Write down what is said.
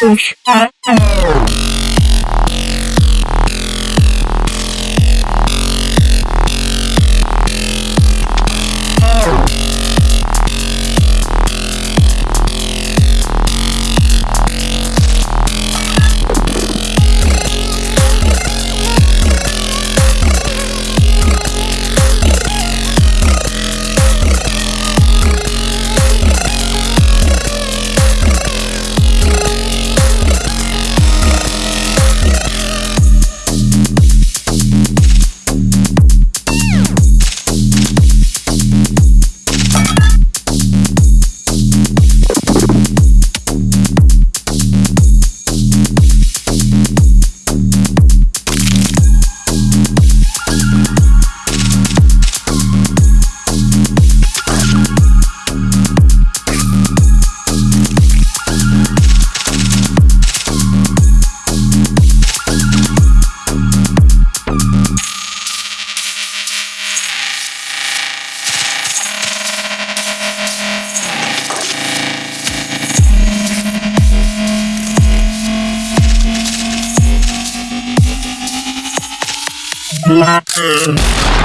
Push. Uh, uh. Black.